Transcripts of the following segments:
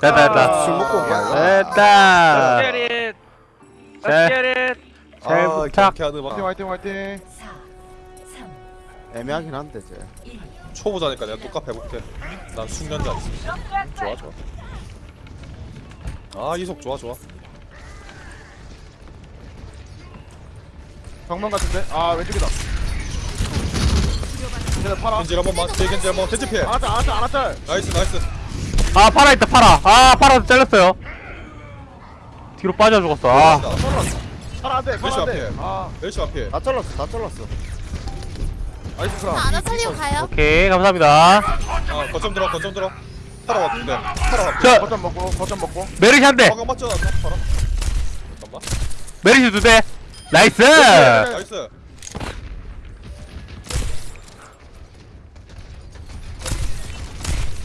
됐다, 됐다. 술 먹고 온 거야. 됐다. 잘 아, 부탁. 화이팅 화이팅 화이팅 애매하긴 한데 쟤. 초보자니까 내가 똑같이 해볼게. 난 숙련자 있어. 좋아 좋아. 아 이속 좋아 좋아. 정면 같은데? 아 왼쪽이다 쟤네 파라 겐지 한 번만. 뒤에 겐지 한 번. 겐지 피해. 알았다 알았다 알았다 nice nice. 아 파라 있다 파라. 아 파라 잘렸어요. 뒤로 빠져 죽었어. 아 팔아 안돼 왼쪽 안돼 앞에. 아 메르시 앞에. 다 잘랐어. 다 잘랐어. nice 크라 아나 살리고 가요? 오케이 감사합니다. 아 거점 들어 거점 들어. 파라 왔는데. 파라 왔. 저 거점 먹고 거점 먹고 메르시 한 대. 방금 맞잖아. 파라. 잠깐만. 메르시 두 대. nice. nice.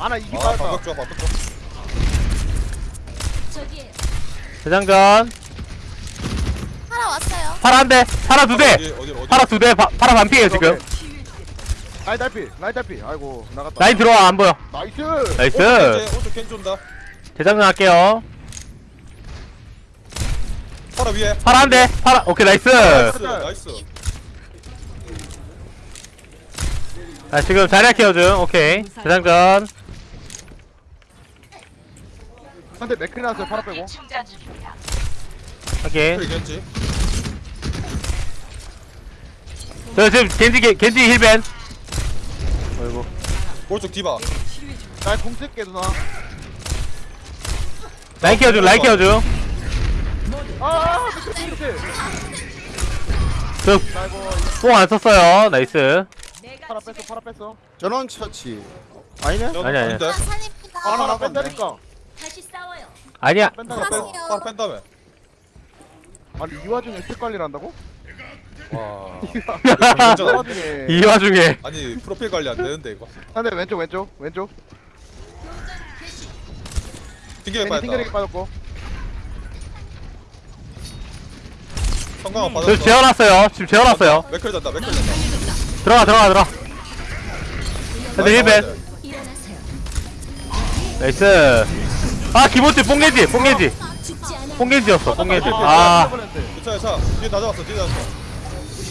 아나 이기 아 빠졌다 방벽 좋아 방벽 좋아. 재장전. 하나 왔어요. 파라 한 대. 파라 두 대. 어디 어디 어디. 파라 두 대. 파- 파라 반피에요 지금. 라인 달피 라인 달피 아이고 나갔다 라인 들어와 안 보여. nice nice. 오른쪽. 재장전 할게요. 파라 위에. 파라 한 대. 파라. 오케이 nice. nice nice. 아 지금 자리야 care중. 오케이. 재장전. 상대 맥크리 나왔어요 파라 빼고 오케이. 그래. 저 지금 겐지 겐- 겐지 heal ban. 어이구. 오른쪽 디바. 나 궁 쓸게 누나 라인 care중. 라인 care중. 아 맥크리 맥크리 저 아이고 뽕 안 썼어요. nice. 파라 뺐어 파라 뺐어 전원 처치. 아니네? 아니, 아니. 아닌데? 아 살립니다. 아 파라 나갔네. 뺀다니까 아니야. 뺀- 파라 뺀다며. 아니 이 와중에 색 관리를 한다고? 와. 이 진짜. 와중에 이 와중에 아니 프로필 관리 안 되는데 이거. 상대 왼쪽 왼쪽 왼쪽 튕기게 괜히 튕겨내기 빠졌다. 빠졌고 성광 안저 빠졌어. 재워놨어요. 지금 재워놨어요. 맥클 잔다 맥클 잔다. 들어가 들어가 들어가. 근데 힐벤. 나이스. 아 기모찌 뽕겐지 뽕겐지. 뽕겐지였어 뽕겐지. 아 괜찮아 자 뒤에 다 잡았어 뒤에 다 잡았어.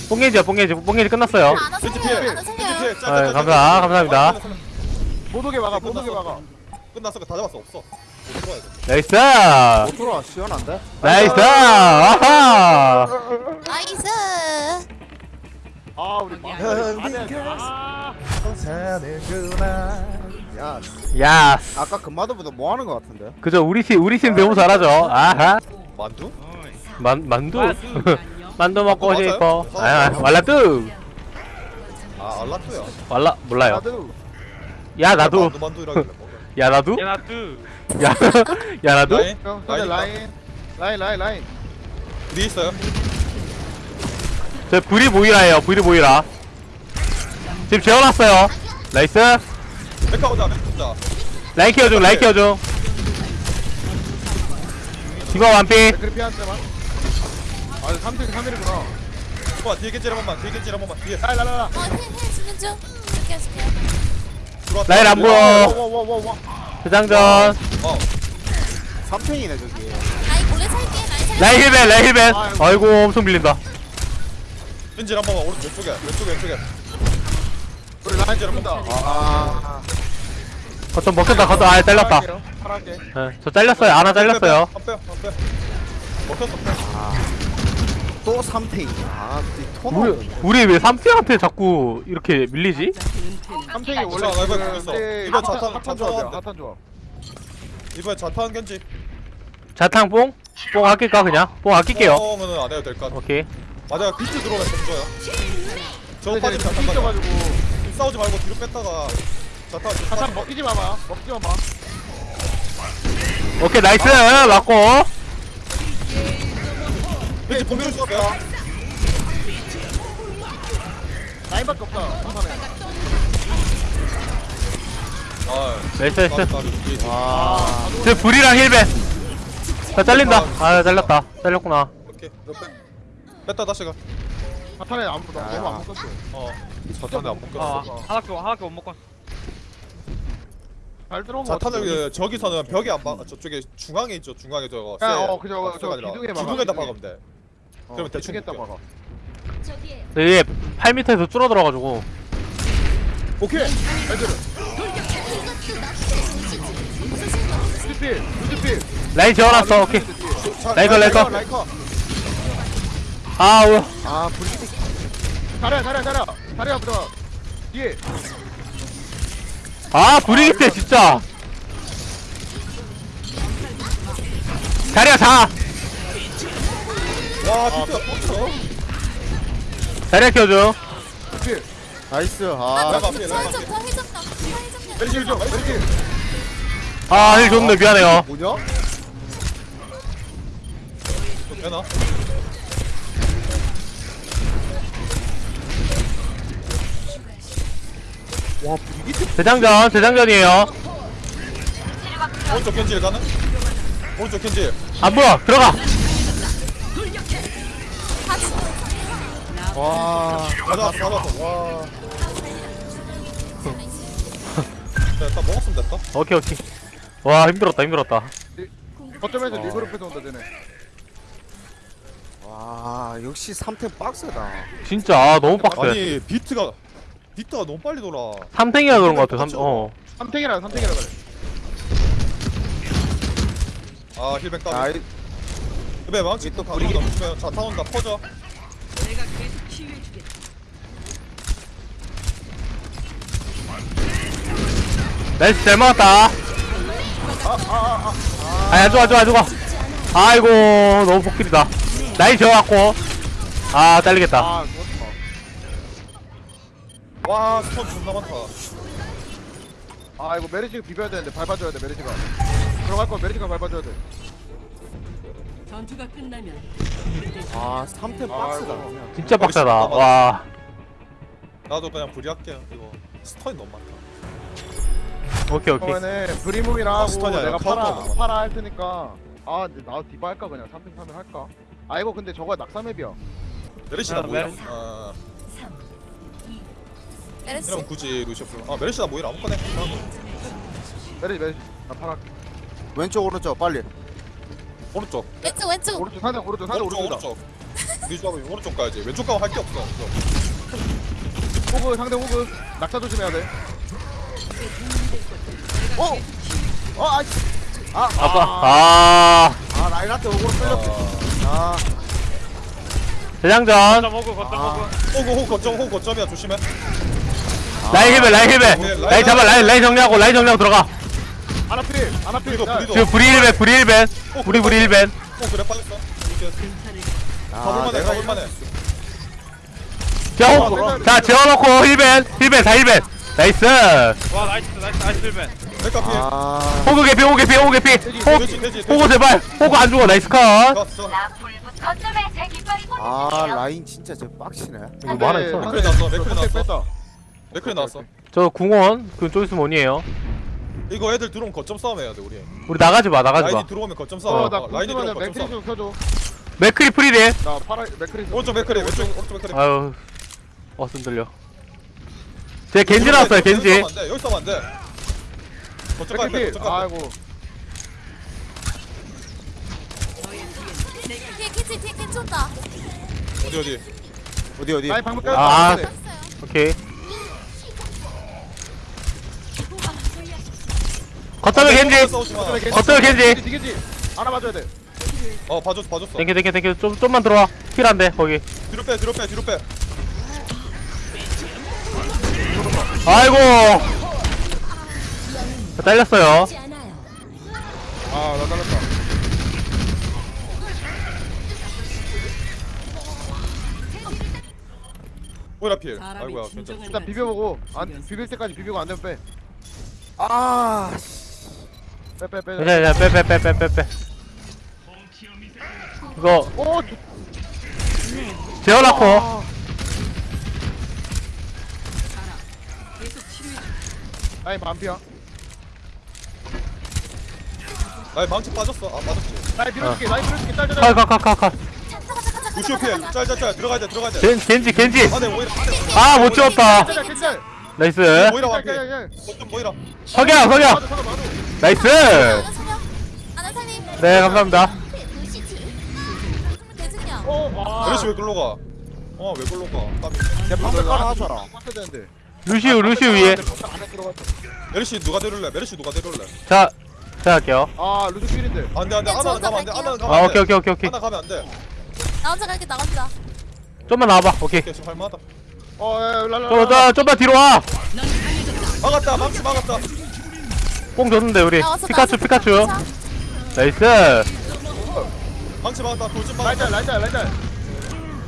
뽕겐지야 뽕겐지 뽕겐지 끝났어요. 피해. 피해. 아, 짤, 짤, 감사- 짤. 감사합니다. 아. 못 오게 막아 못 오게 막아 끝났어 다 잡았어 없어. 나이스. 못 들어와. 시원한데? 나이스. 아하. 나이스. 아 우리 막 아, 야, 야. 아까 금마드보다 뭐 하는 거 같은데? 그죠 우리 팀 우리 팀 너무 잘하죠. 아하. 만두? 만 만두. 만두 먹고 만두 싶어. 맞아요? 아 왈라뚜. 아 알라트야. 왈라 몰라요. 나도 야 나도. 만두 만두라길래 뭐가. 야 나도. 야, 나 뚜. 야. 야 나도. 라인? 라인 라인 라인 라인 라인 뒤에 있어요. 저 브리 모이라예요. 브리 모이라. 지금 재워놨어요. 나이스. 메카 오자 메카 오자. 라인 케어 중. 라인 케어 중. 디바 완피. 맥크리 피한 대만 아 3대 3일이구나 봐 뒤에 겐지 한 번만 뒤에 겐지 한 번만 뒤에. 라라라라 어힐힐 주는 중. 줄게요 줄게요. 들어왔다. 라인 안 보여. 와와와와 대장전. 어. 3탱이네 저기. 라인 몰래 살게. 라인 살게. 라인 힐벤. 라인 힐벤. 아이고 엄청 밀린다. 겐지 한 번만 오른쪽 왼쪽에 왼쪽에 왼쪽에. 우리 라인 잡는다 아, 거점 먹혔다. 거점 아 잘렸다. 파랗게 예, 저 잘렸어요. 하나 잘렸어요. 한 빼, 한 빼. 먹혔어 빼. 또 3탱이. 아, 이톤 우리. 우리 왜 삼티한테 자꾸 이렇게 밀리지? 3탱이 원래 자, 나 이거. 네, 이거 자탄- 자탄 좋아한대. 핫한 조합 이번에 자탄 겐지. 자탕 뽕? 뽕 아낄까 그냥? 뽕 아낄게요. 뽕은 안 해도 될것 같아. 오케이. 맞아 비트 들어오면 던져요. 저 근데 빠진 쟤네 자탄. 삐져가지고 싸우지 말고 뒤로 뺐다가 자탄 빠져. 먹히지 마봐 먹지 마봐 오케이 나이스 맞고. 겐지 공격 수 없어. 라인밖에 없다 아, 나이스 나이스. 아, 저 불이랑 힐벤. 나 잘린다. 아 잘렸다. 잘렸구나. 오케이. 너 빼. 뺐다 다시 가. 자탄에 안 붙어 너무 안 붙었어 어. 자탄에 안 아, 묶였어. 하나밖에 하나밖에 못 먹고. 잘 들어온 거 자탄을 같은데. 그 저기서는 벽에 안 박, 저쪽에 중앙에 있죠. 중앙에 저거. 야, 쎄. 어. 쎄가 아니라 기둥에 박아, 기둥에다 기둥에. 박으면 돼. 어, 그러면 대충 볼게요. 봐봐 근데 얘 8m에서 줄어들어 가지고 오케이 애들은 루즈필 루즈필 라인 지어놨어 오케이 자, 라이커, 라이커. 라이커 아 우와 아 브리기 잘해 잘해 잘해 잘해 보자 뒤에. 아 브리기테 진짜. 자리야 자. 와, 비트가 뻗어. 자리야 키워줘. 루즈필 나이스. 아, 아 라이커 저 앞에, 라이커 해적 앞에. 더 해적 더 해적 더 메리킬 좀 메리킬 아힐 좋네 미안해요. 뭐냐? 좀? 와 브리기 대장전 대장전이에요 오른쪽 겐질 가는? 오른쪽 겐질. 안 보여 들어가 와 가자, 가자. 와. 네, 딱 먹었으면 됐다. 오케이 오케이 와 힘들었다 힘들었다 거점에서 어. 리그룹에서 온다 쟤네 와 역시 3템 빡세다 진짜 아, 너무 빡세 아니, 비트가 비트가 너무 빨리 돌아. 3탱이라 그런 것 같아 삼, 어. 삼탱이라 삼탱이라 그래. 아, heal ban 따로. 아 heal ban 망치 또 가고 있으면 자 타 온다. 퍼져. Nice 잘 먹었다. 아야 좋아 좋아 좋아. 아이고 너무 복길이다. 나이 지어갖고 아 잘리겠다. 아 와, 스톤 존나 많다. 아 이거 메리시가 비벼야 되는데 밟아줘야 돼 메리시가 들어갈 거 메리시가 밟아줘야 돼 전투가 끝나면 아 3템 빡세다 아이고. 그냥 진짜 빡세다 와 나도 그냥 불리할게요. 이거 스톤이 너무 많다. 오케이 오케이 그러면은 하고 stun이 아니라 내가 파라 파라 할 테니까 아 근데 나 디바 할까 그냥 3탱 3탱 할까 아 이거 근데 저거 낙사맵이야 메르시나 아. 메르시. 아, 메르시 이러면 굳이 루시오 불러. 아, 메르시나 모이라 아무거나 해. 메르시 메르시 나 파라 왼쪽 오른쪽 빨리 오른쪽. 왼쪽 왼쪽 오른쪽 상대 오른쪽 상대 오른쪽, 오른쪽이다 오른쪽. 리주하고 오른쪽 가야지. 왼쪽 가면 할 게 없어. 호그 상대 호그 낙사 조심해야 돼 어! 어! 아! 아! 아빠 아 아 라인한테 오고 끌렸어 아 대장전 아, 호구, 호구 거점, 호구 거점이야. 조심해. 라인 힐베 라인 힐베 라인 잡아 라인 라인 정리하고 라인 정리하고 들어가. 아나필 아나필 브리도, 야, 브리도. 지금 브리 힐벤 브리 힐벤 우리 브리 힐벤 어, 그래, 빠졌어. 이렇게. 아, 가볼만해, 가볼만해. 자, 호, 자 재워놓고 heal ban heal ban 다 heal ban nice. 메카 피해. 아. 호그 개피 호그 개피 호그 개피. 돼지, 호, 돼지, 돼지. 호그 제발. 호그 안 죽어 nice 컷. 좋았어. 아 라인 진짜 저 빡치네. 이거 뭐 하나 있어? 맥크리 상대 나왔어. 뺐다 맥크리 나왔어. 저 궁원 그쪽 있으면 원이에요 이거 애들 들어오면 거점 싸움 해야 돼, 우리. 우리 나가지 마 나가지 라인이 마 들어오면 거점 싸움. 어나 어, 라인이 들어오면 거점 맥크리 싸움. 좀 켜줘 맥크리 프리딜 나 파라 맥크리 좀 오른쪽 맥클이, 왼쪽, 오른쪽 맥클이. 아유 어 흔들려 제 겐지 나왔어요 겐지 여기 싸면 안 돼, 여기 싸면 안 돼. 거점 가야 돼, 맥크리 거점 가야 돼. 아이고 뒤에 캐치 뒤에 캐치 온다 어디, 어디. 어디 어디 라인 방금 아. 깔았다 했어요 오케이 거점에 겐지. 싸우지. 마. 거점에 겐지. 디게지. 알아봐줘야 돼. 어, 봐줬어, 봐줬어. 땡큐 땡큐 땡큐 좀, 좀만 들어와. 힐 안돼 거기. 뒤로 빼, 뒤로 빼, 뒤로 빼. 아이고. 잘렸어요. 아나 잘랐다. 오이라 필. 아이고야. 진정한 일단 비벼보고. 안 비빌 때까지 비비고 안 되면 아 빼빼빼빼 괜찮아 빼빼빼빼빼빼. 이거 오 재워놓고. 라인 반피야. 라인 망치 빠졌어. 아, 빠졌지. 라인 밀어줄게 라인 밀어줄게. 짤짤짤. 컷컷컷컷 루시오 필. 짤짤짤. 들어가야 돼, 들어가야 돼. 겐, 겐지 겐지. 안에 오이라. 아못 지웠다. 짤짤 짤짤 나이스. 야, 완피. 모이라 석양 석양. 나이스 하나. 하나. 네 감사합니다. 어, 아. 메르시 왜 글로 가? 어 왜 글로 가? 내 하나 하줘라 맞춰야 되는데. 루시우 루시우 위에. 메르시 누가 데려올래? 메르시 누가 데려올래? 자 제가 할게요 아, 루즈 필인데. 안돼 안돼 네, 아나는 저 가면 안돼. 아나는 가면 아 안돼 오케이 오케이 오케이 오케이 아나 가면 안돼 나 혼자 갈게 나 혼자. 좀만 나와봐 오케이 지금 할만하다 어, 야, 야, 랄랄라. 좀만 뒤로 와뽕 막았다 망치 막았다 줬는데 우리 나 왔어, 피카츄 나 왔어. 피카츄 자, 나이스 망치 막았다 돌진 막았다 라이짤, 라이짤, 라이짤.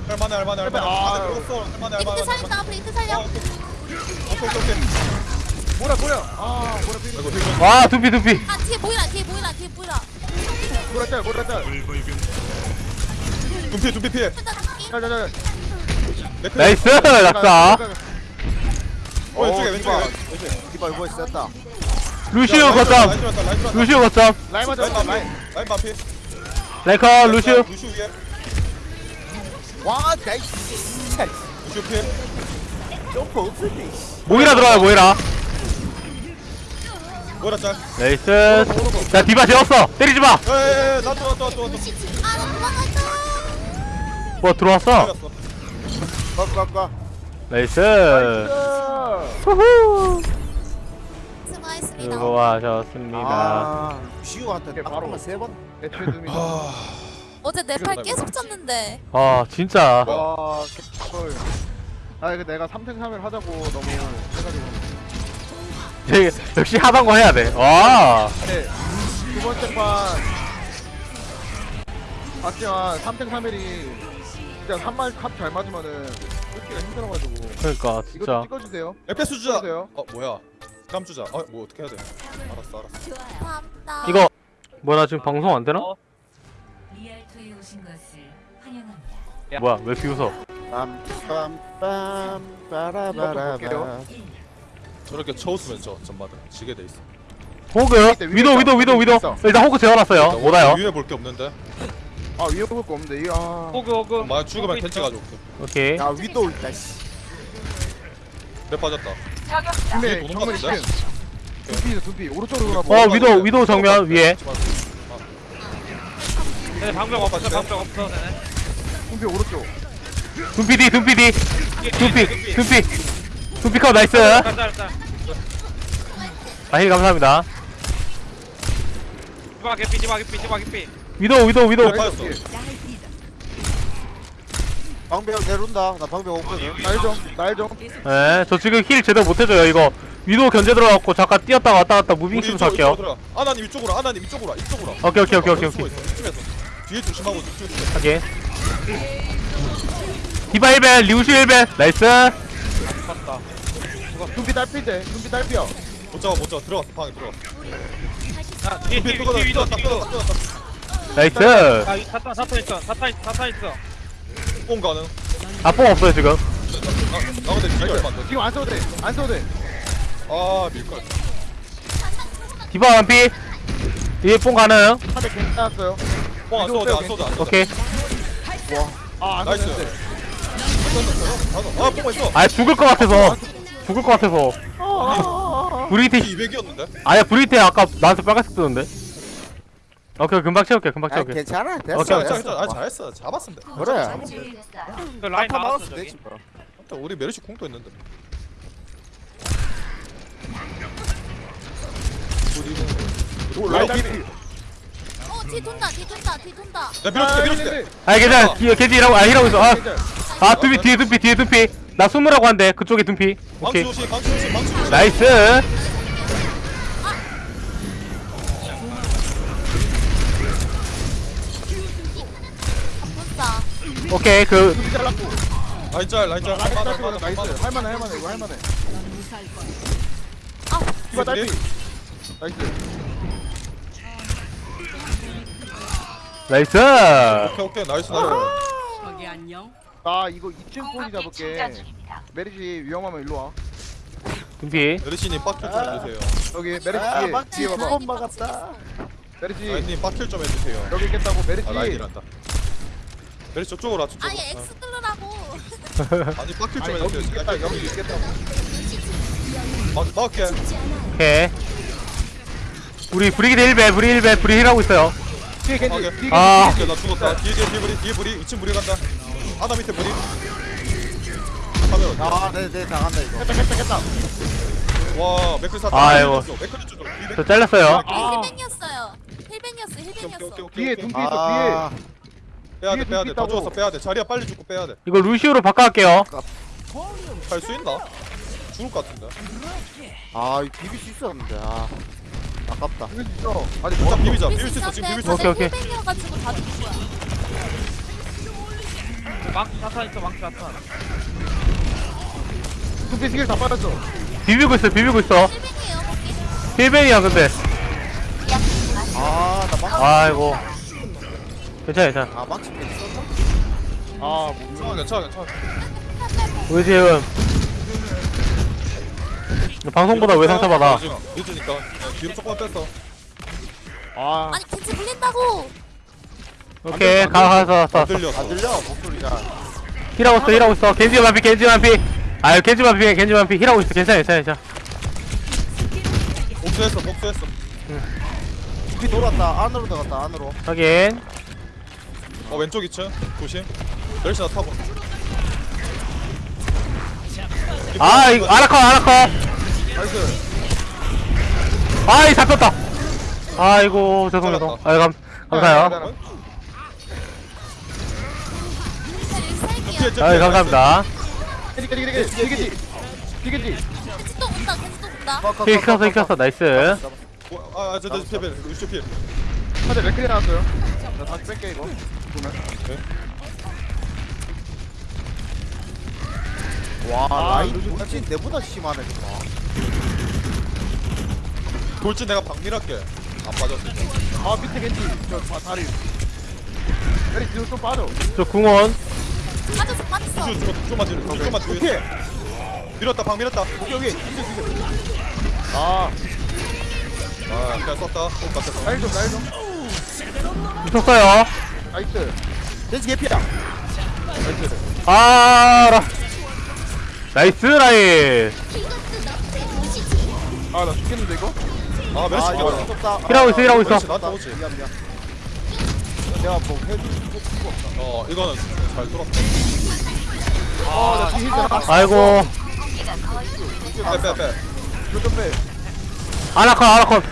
할만해 할만해 할만해 아, 안에 들어갔어 할만해 이트 살린다. 앞으로 이트 살려. 오케이 오케이 오케이 뭐라, 뭐야. 아, 뭐라 힐와 두피 두피 아 뒤에 보이라 뒤에 보이라 뒤에 보이라. 모이라 짤, 모이라 짤. 둠피 둠피 피해 일단 잡기. 자, 자, 자. 맥크. nice 낙사 어 왼쪽에 어, 왼쪽에. 왼쪽에 디바 이거 있었다 루시우 라인 거점. 루시우 거점. 라인 맞아, 라인. 라인. 라인 반피. 라인 컷 루시우 루시우 위에. 와 nice. 점프 없었네 모이라 들어와요 모이라. 모이라 짤. nice. 자 디바 재웠어. 때리지마. 에에에 나또 나또 나또 나또 아나 도망갔다. 뭐 들어왔어? 꽉꽉꽉 nice. 아, 후후 수고하셨습니다. 수고하셨습니다 아 이게 딱 바로. 세번 애초에 아 어제 내 팔 계속 쪘는데. 아 진짜 와, 개꿀. 아, 이거 내가 3탱 3heal 하자고 너무 해가지고. 되게 역시 하던 거 해야 돼 와 네. 두 번째 판. 봤지만 3탱 3일이 진짜 3말 컵잘 맞으면은 끊기가 힘들어가지고. 그러니까 이거 진짜 좀 찍어주세요. 에페스 주자. 어 뭐야 감 주자 어뭐 어떻게 해야 돼 알았어 알았어 감사합니다. 이거 뭐나 지금 방송 안 되나? 리알토에 오신 것을 환영합니다. 뭐야 왜 이렇게 웃어 빰빰빰. 빠라바라바 저렇게 쳐웃으면 저 전마다 지게 돼 있어 호그 위에 위도 있다. 위도 위도 위에 위도 있어. 일단 호그 재워놨어요 못 와요 위에 볼 게 없는데 아, 위에 볼거 없는데, 이 아. 호그 호그 만약 죽으면 캔치 가져올게 오케이 야 위도 있다 씨 내 빠졌다 근데 같은데? 지금 두피, 두피. 오른쪽으로 어 돌아봐. 위도 위도 정면 위에. 쟤네 방벽 없어 방벽 없어 둠피 오른쪽. 둠피 뒤 둠피 뒤 둠피 둠피. 둠피 컷 nice. 짤 짤 짤 아 heal 감사합니다. 디바 개피 디바 개피 디바 개피. 위도 위도 위도. 내 빠졌어 방벽 내려온다. 나 방벽 없거든. 날 좀, 날 좀. 예 저 지금 heal 제대로 못해줘요 이거. 위도 견제 들어갖고 잠깐 뛰었다가 왔다 갔다 moving 우리 좀 이쪽, 살게요. 이쪽으로 들어가. 아나님 이쪽으로 아나님 이쪽으로 와, 이쪽으로 와. 오케이 오케이 오케이 오케이 숨어 오케이. 있어, 이쪽에서 뒤에 조심하고 이쪽에서 확인 디바 1벤 리우슈 1벤 나이스. 두피 딸피인데, 두피 딸피야. 못 잡아 못 잡아. 들어갔어 방에 들어갔어. 아 뒤에 뒤에 뒤에 위도 뒤에 위도 나이스. 아 이- 사탄 사탄 있어. 사탄 있- 사탄 있어 뽕 가능? 아뽕 없어요 지금. 나, 나 근데 기가 얼마 안 돼 지금 안 써도 돼, 안 써도 돼. 아 밀걸 디바 완피. 위에 뽕 가능? 한대 괜찮았어요. 뽕안 써도 돼 안 써도 돼 안 써도 돼. 오케이. 아, 안 나이스. 아뽕 있어. 아 죽을 것 같아서. 죽을 것 같아서. 브리테 200이었는데? 아니야 브리테 아까 나한테 빨간색 뜨는데 오케이 금방 채울게 금방 아 채울게. 괜찮아. 됐어 오케이, 괜찮아 됐어 괜찮아 아 잘했어. 잡았으면 돼. 그래. 그 라인 아파 나왔어 막았어 저기. 되지 뭐. 일단 우리 메르시 공도 있는데. 오, 라인 라인 딸피. 어 뒤 돈다 뒤 돈다 뒤 돈다. 야 밀어줄게 밀어줄게. 아 괜찮아. 뒤에 겐지 일하고 아 일하고 있어. 아, 아 둠피 뒤에 둠피 뒤에 둠피. 나 숨으라고 한대 그쪽에 둠피. 방치 오케이. 조심 방치 조심 방치 조심. 나이스 오케이 그 둠피 잘랐고. 라인 짤 라인 짤 라인 맞아 딸피거든, 맞아 nice. 맞아 할만해, 할만해, 이거 할만해. 아 디바 딸피. 나이스. 나이스 오케이 오케이 나이스 나이스 거기 안녕. 나 이거 2층 꼬리 잡을게. 메리시 위험하면 일로 와. 둠피 메르시님 빡킬 좀 해주세요 여기 메리시 아 뒤에, 막지 뒤에 봐봐. 두번 막았다 메리시 라인님 빡킬 좀 해주세요 여기 있겠다고 메리시. 아 라인이란다 메르시 저쪽으로 와 저쪽으로 아예 X 뚫으라고. 아니 빡킬 좀 아니 여기 여기 있겠다고. 막 막게. 오케이 우리 브리기드 1배 브리 1배 브리 힐하고 있어요 뒤에 겐지. 뒤에 겐지 아 오케이 나 죽었다. 뒤에 뒤에 뒤에 브리 뒤에 브리 2층 브리 간다. 하나 밑에 브리. 카메라. 아네네 당한다 이거 깼다 깼다 깼다 와 맥클 사. 아이고. 맥클 쪽. 뒤에 저 잘렸어요 아. 힐뱅이었어요. 힐뱅이었어. 힐뱅이었어. 뒤에. 둠피 있어 뒤에 아 빼야 돼 뒤에 빼야 돼. 다 죽었어 있다고. 빼야 돼. 자리야 빨리 죽고 빼야 돼. 이거 루시우로 바꿔갈게요 할수 있나? 죽을 것 같은데. 아 이거 비빌 수 있었는데 아 아깝다 죽일 수 있어 아니 진짜 뭐 비비자. 비빌 수 있어 지금 비빌 수 있어. 오케이, 오케이. heal ban이어가지고 다 죽은 거야. 망치 사탄 있어 망치 사탄 둠피 스킬 다 빠졌어 비비고 있어 비비고 있어 heal ban이에요 거기. heal ban이야 근데 아나 망치 아이고 괜찮아 괜찮아. 아 망치 때 있었나? 아 괜찮아 괜찮아 괜찮아. 우리 지금 방송보다 왜 상처받아? 늦으니까. 어, 뒤로 조금만 뺐어. 아. 아니 겐지 물린다고. 오케이 가서 안 서. 들렸어. 안 들려? 목소리가 힐하고 있어 힐하고 있어. 겐지 만피 겐지 만피. 아유 겐지 만피 겐지 만피. 힐하고 있어. 괜찮아 괜찮아 괜찮아. 복수했어 복수했어. 비 돌았다. 안으로 들어갔다 안으로. 확인 어 왼쪽 2층 조심. 열심히 타고. 아 이거 아라커 아라커 나이스 아이 잡혔다 아이고 죄송 죄송 아이 감 감사해요. 아이 감사합니다 뒤에 겐지 뒤에 겐지 겐지 또 온다. 겐지 또 온다. 힐 켰어 힐 켰어 나이스 아저저 피해 루시 피해. 한대 맥클이 나왔어요 나 다시 뺄게 이거 와 아, 라인 돌진 내보다 심하네 정말 돌진 내가 박밀할게. 안 빠졌어. 아 밑에 겐지 저 다- 다리 다리 뒤로 좀 빠져 저 궁원 빠졌어 빠졌어. 쭉 쭉, 좀만 뒤로 좀만 뒤로. 오케이 밀었다 박 밀었다. 여기 여기 아아 그냥 썼다. 똑같았어. 라인 좀 라인 좀 붙었어요 nice. 겐지 개피야. 나이스 아 라 nice 라인. 아나 죽겠는데 이거? 아 메르시 아 이거. 무섭다. heal하고 있어 heal하고 있어. 나한테 오지. 미안 미안. 내가 뭐 해줄 수가 없다 어 이거는 잘 돌았어. 아나 뒤에 힐잖아 아이고. 빼빼 빼. 좀빼. 아나컷 아나컷.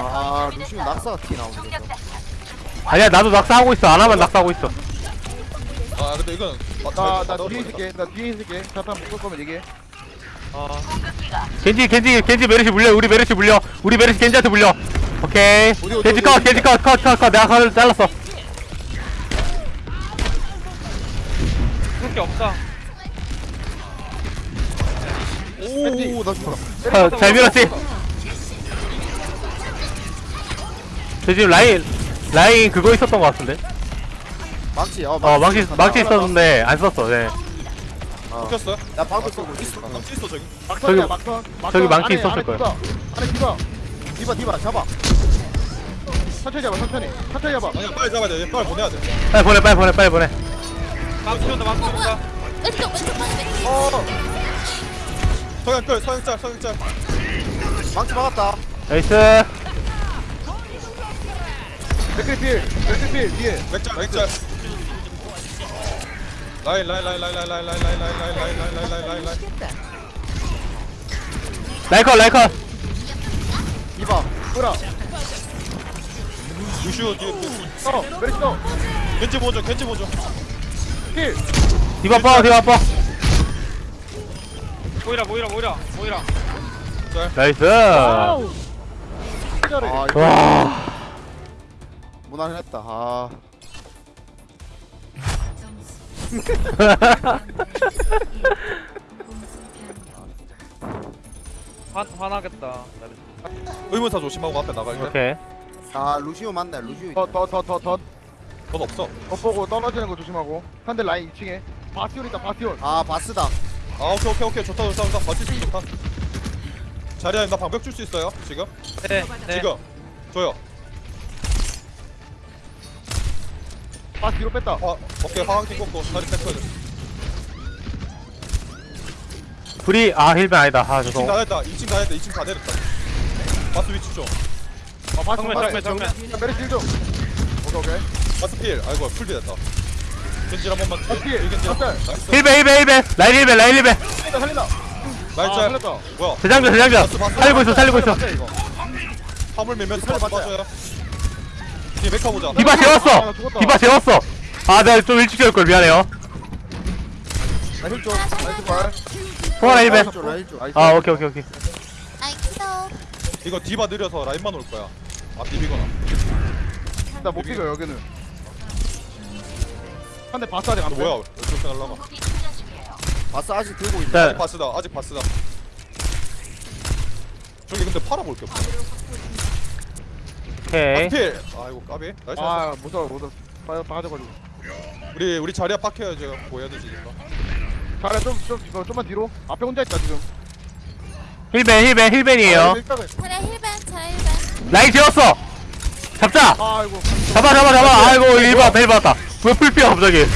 아 루시오 낙사가 티 나오네 저거. 아니야 나도 낙사하고 있어. 안 하면 낙사하고 있어. 아 근데 이건 나, 나 뒤에 있을게. 나 뒤에 있을게. 자판 묶을 거면 얘기해. 겐지 겐지 겐지 메르시 물려. 우리 메르시 물려. 우리 메르시 겐지한테 물려. 오케이. 어디, 어디, 겐지 어디, 컷 어디? 겐지 컷컷컷컷. 내가 컷을 잘랐어. 그렇게 없다. 오나 죽었다 어, 잘 밀었지 저 지금 라인 라인 그거 있었던 것 같은데 망치 어 어 망치 망치 있었는데 안 썼어 네 바뀌었어요? 나 방금 쏘고 있어 망치 있어 저기. 막선이야, 저기-. 막선. 저기 망치 안에, 있었을 안에 거야. 디바. 안에 디바. 디바 디바 잡아 천천히 잡아, 천천히. 천천히 잡아. 아니야 빨리 잡아야 돼. 얘 빨리 보내야 돼. 빨리 보내 빨리 보내 빨리 보내 망치 온다 망치 어 온다 뭐야? 왼쪽 왼쪽 맥어 서양 끌 서양 짤 서양 짤. 망치 막았다 나이스 맥크리 필. 맥크리 필. 뒤에. 맥짤 맥짤. 라인 라인 라인 라인 라인 라인 라인 라인 라인 라인 라인 라인 라인 라인 라인. 라이컷 라이컷 디바 돌아. 루시오 뒤에 어, 메리시 너. 겐지 보죠 겐지 보죠. 필. 디바 뻐 디바 뻐 모이라 모이라 모이라 모이라 나이스. 아와 무난했다 아 화, 화나겠다 의문사 조심하고 앞에 나갈 때. 오케이 아 루시오 맞네 루시오 더, 더, 더, 더, 더. 돈 없어. 겉보고 떨어지는 거 조심하고. 상대 라인 2층에. 바티온 있다, 바티온. 아 바스다 아 오케이 오케이 오케이 좋다 좋다 좋다 버틸 수 있다. 자리야 나 방벽 줄 수 있어요 지금? 네 네 지금 줘요. 바 뒤로 뺐다. 어 오케이 화학팀 꽂고 자리 탱커들. 불이 아 힐벤 아니다 아 2층 죄송 다 됐다 2층 다 됐다 2층 다 내렸다 바스 위치 좀 아 바스 정면, 정면, 정면. 메르시 힐 좀. 오케이 오케이. 바스 필 아이고 풀비 됐다 겐질 한 번만 바스 필. 한 번. 나이스 힐벤 힐벤 힐벤 라인 힐벤 라인 힐벤 살린다 살린다. 아, 살렸다. 뭐야 대장전 대장전. 살리고 있어 살리고 있어 이거. 화물 밀면 살려, 맞아요. 뒤에 메카 보자. 디바 아, 재웠어. 나 죽었다. 디바 재웠어. 아 내가 좀 일찍 재울 걸. 미안해요. 나힐 좀. 나이스 발. 통화라 힐벤 라인 쪽, 라인 쪽. 아 오케이 오케이 오케이. 나이스 이거 디바 느려서 라인만 올 거야. 아 비비거나. 나못 비겨 여기는. 한 대 바스 아직 안 이거 뭐야 이렇게 날라가. 바스 아직 들고 있다. 아직 자 바스다 아직 바스다. 저기 근데 팔아볼 게 없어 오케이 필 아이고 까비 나이스 아 무서워 무서워. 빠 빠져가지고. 우리 우리 자리야 빡해야지 뭐 해야 되지 이거 잘해 좀좀 이거 좀만 뒤로. 앞에 혼자 있다 지금. 힐벤 힐벤 힐벤이에요 아, 일단은. 힐벤 차례 힐벤 라인 재웠어 잡자 아이고. 잡아 잡아 잡아 아이고 일 받았다 일 받았다 왜 풀피야 갑자기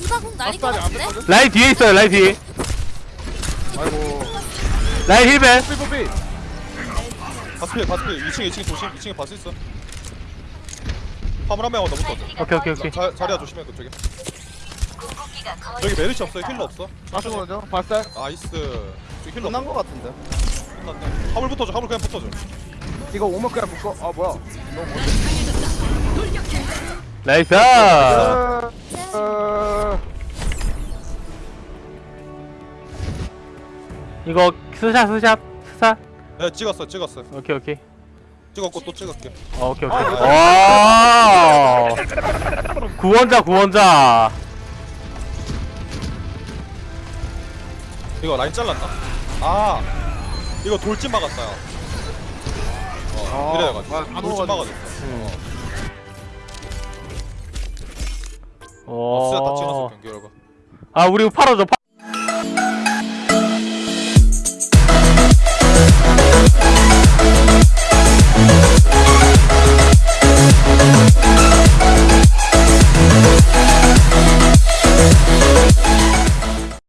디바 궁 날린 거 같은데? 라인 뒤에 있어요 라인 뒤에 아이고. 라인 heal ban 삐 삐삐. 바스 필 바스 필 2층에 2층에 조심. 2층에 바스 있어. 화물 한 명만 더 붙어 오케이 오케이 오케이. 자, 자리야 조심해 그쪽에. 저기 메르시 없어. healer 없어. 바스 먼저. 바스. nice. 저기 healer 끝난 거 같은데. 끝났네. 화물 붙어줘 화물 그냥 붙어줘. 이거 오면 그냥 묶어. 아 뭐야. nice! 어, 어, 이거 스샷 스샷 스샷 네 찍었어 찍었어. 오케이 오케이. 찍었고 또 찍을게. 어, 오케이 오케이. 아, 와 구원자 구원자. 이거 라인 잘랐나? 아 이거 돌진 막았다 야. 어 아, 이래가지고. 아, 다 돌진. 막아줬어. 음. 어, 어, 쓰다 다 찍었어. 오. 경기 결과 아 우리 팔아줘